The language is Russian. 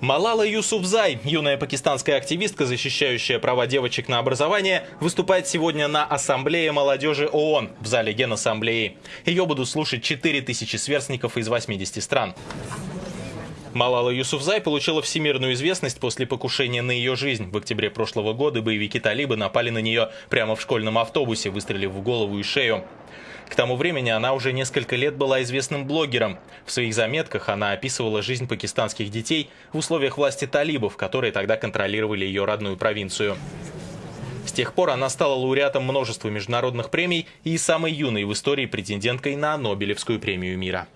Малала Юсуфзай, юная пакистанская активистка, защищающая права девочек на образование, выступает сегодня на Ассамблее молодежи ООН в зале Генассамблеи. Ее будут слушать 4000 сверстников из 80 стран. Малала Юсуфзай получила всемирную известность после покушения на ее жизнь. В октябре прошлого года боевики талибы напали на нее прямо в школьном автобусе, выстрелив в голову и шею. К тому времени она уже несколько лет была известным блогером. В своих заметках она описывала жизнь пакистанских детей в условиях власти талибов, которые тогда контролировали ее родную провинцию. С тех пор она стала лауреатом множества международных премий и самой юной в истории претенденткой на Нобелевскую премию мира.